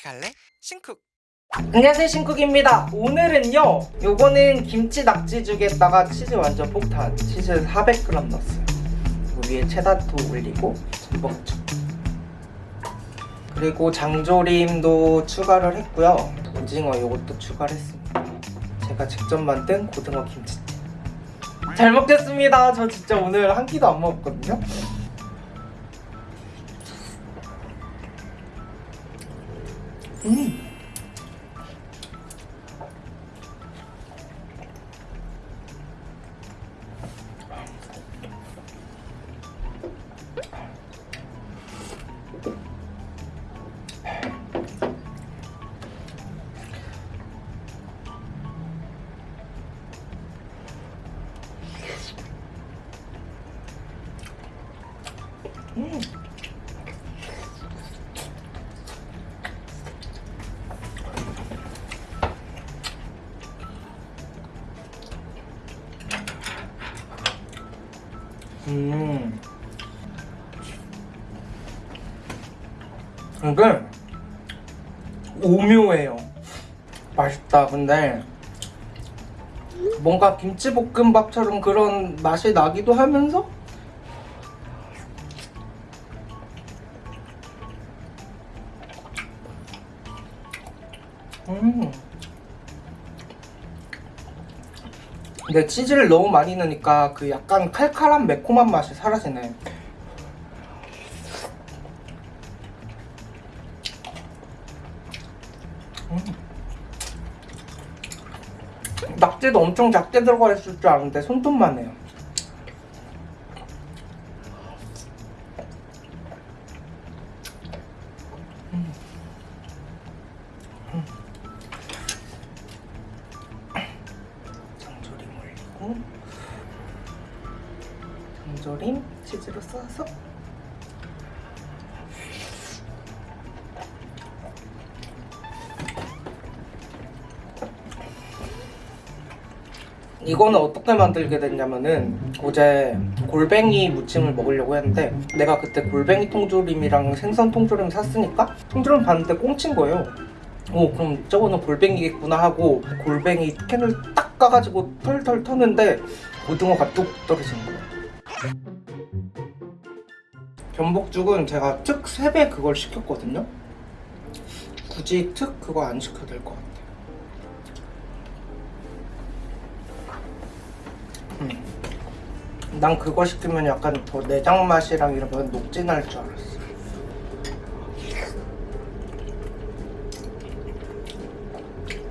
같이 갈래? 신쿡. 안녕하세요 신쿡입니다. 오늘은요 요거는 김치 낙지죽에다가 치즈 완전 폭탄 치즈 400g 넣었어요. 그 위에 체다토 올리고 전복죽. 그리고 장조림도 추가를 했고요. 오징어 요것도 추가를 했습니다. 제가 직접 만든 고등어 김치찜 잘 먹겠습니다. 저 진짜 오늘 한 끼도 안 먹었거든요 음. 이게 오묘해요. 맛있다. 근데 뭔가 김치볶음밥처럼 그런 맛이 나기도 하면서 근데 치즈를 너무 많이 넣으니까 그 약간 칼칼한 매콤한 맛이 사라지네. 음. 낙지도 엄청 작게 들어가 있을 줄 알았는데 손톱만 해요. 이거는 어떻게 만들게 됐냐면은 어제 골뱅이 무침을 먹으려고 했는데 내가 그때 골뱅이 통조림이랑 생선 통조림 샀으니까 통조림 봤는데 꽁친 거예요. 오 그럼 저거는 골뱅이겠구나 하고 골뱅이 캔을 딱 까가지고 털털 터는데 고등어가 뚝 떨어지는 거예요. 전복죽은 제가 특 3배 그걸 시켰거든요. 굳이 특 그거 안 시켜도 될 것 같아요 음. 난 그거 시키면 약간 더 내장 맛이랑 이런 건 녹진할 줄 알았어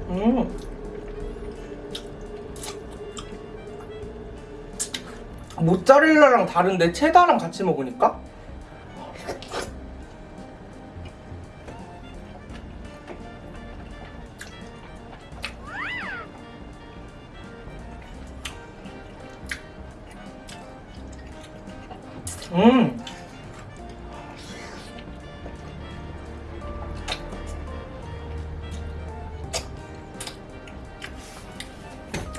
음. 모짜렐라랑 다른데 체다랑 같이 먹으니까 음.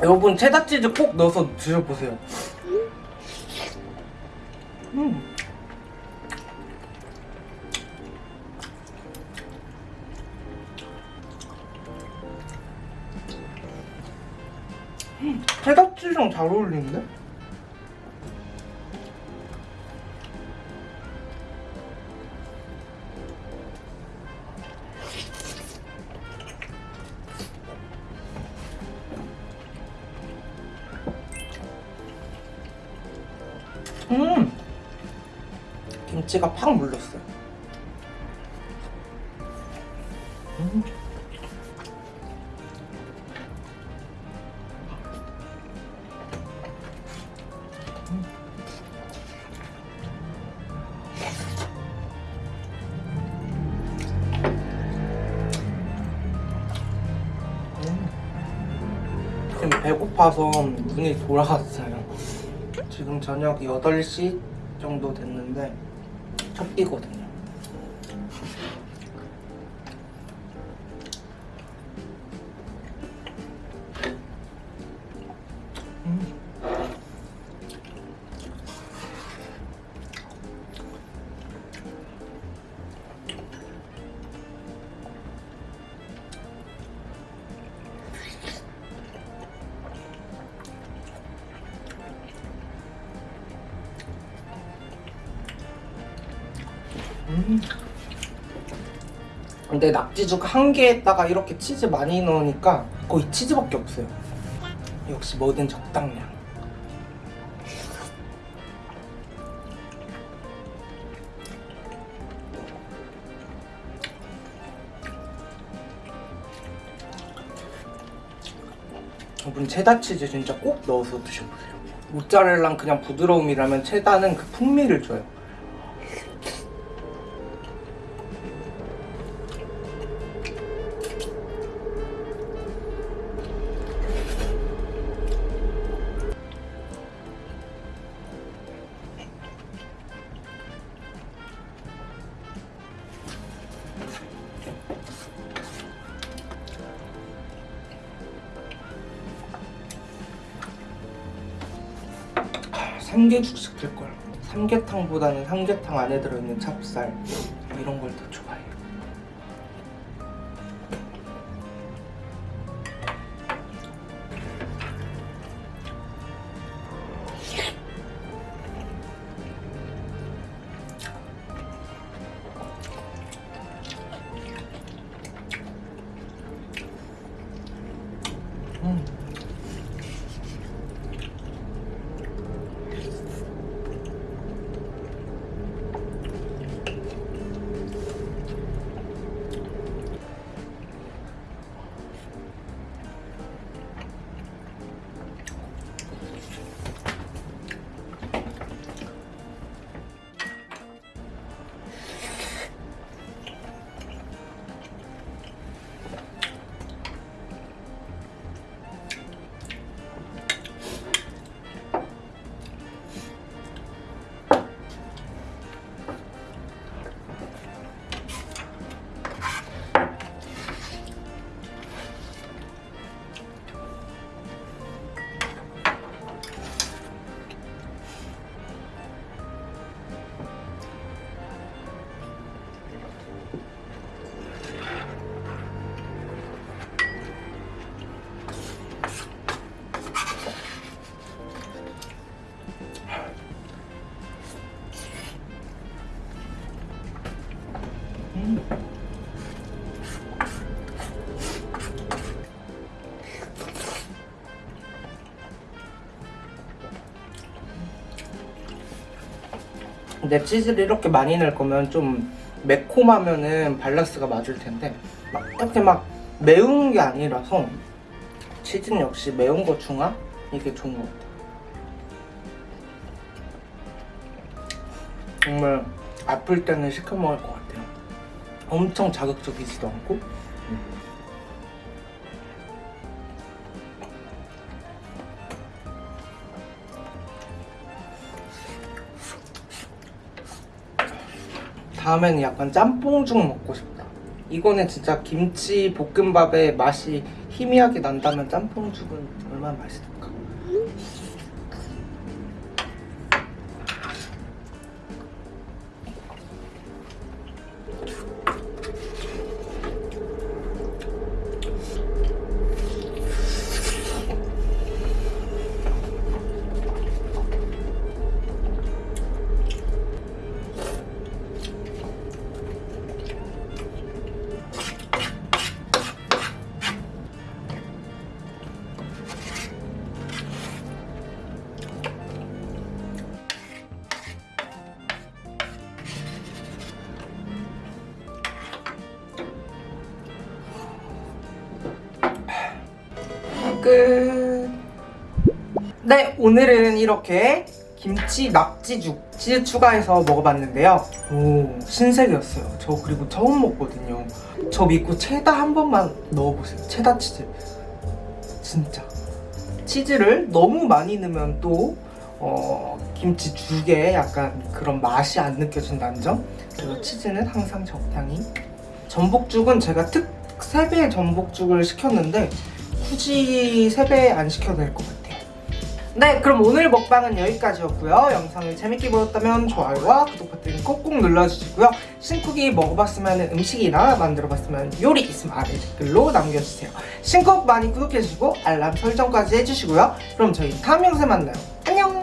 여러분 체다 치즈 꼭 넣어서 드셔보세요. 음. 음, 체다 치즈랑 잘 어울리는데? 음 김치가 팍 물렀어요 음. 배고파서 눈이 돌아갔어요. 지금 저녁 8시 정도 됐는데 첫 끼거든요. 음. 근데 낙지죽 한 개에다가 이렇게 치즈 많이 넣으니까 거의 치즈밖에 없어요. 역시 뭐든 적당량. 여러분 체다 치즈 진짜 꼭 넣어서 드셔보세요. 모짜렐라는 그냥 부드러움이라면 체다는 그 풍미를 줘요. 삼계죽 시킬걸. 삼계탕보다는 삼계탕 안에 들어있는 찹쌀. 이런 걸 더 좋아해요 근데 치즈를 이렇게 많이 넣을 거면 좀 매콤하면은 밸런스가 맞을 텐데 막 이렇게 막 매운 게 아니라서 치즈는 역시 매운 거 중화 이게 좋은 것 같아요. 정말 아플 때는 시켜 먹을 것 같아요. 엄청 자극적이지도 않고. 다음에는 약간 짬뽕죽 먹고 싶다. 이거는 진짜 김치 볶음밥의 맛이 희미하게 난다면 짬뽕죽은 얼마나 맛있을까? 끝. 네, 오늘은 이렇게 김치 낙지죽 치즈 추가해서 먹어봤는데요. 오, 신세계였어요. 저 그리고 처음 먹거든요. 저 믿고 체다 한 번만 넣어보세요. 체다 치즈. 진짜. 치즈를 너무 많이 넣으면 또 어, 김치죽에 약간 그런 맛이 안 느껴진다는 점. 그리고 치즈는 항상 적당히. 전복죽은 제가 특 3배의 전복죽을 시켰는데 굳이 3배 안 시켜도 될것 같아요. 네, 그럼 오늘 먹방은 여기까지였고요. 영상을 재밌게 보셨다면 좋아요와 구독 버튼 꼭꼭 눌러주시고요. 신쿡이 먹어봤으면 음식이나 만들어봤으면 요리 있으면 아래 댓글로 남겨주세요. 신쿡 많이 구독해주시고 알람 설정까지 해주시고요. 그럼 저희 다음 영상에 만나요. 안녕!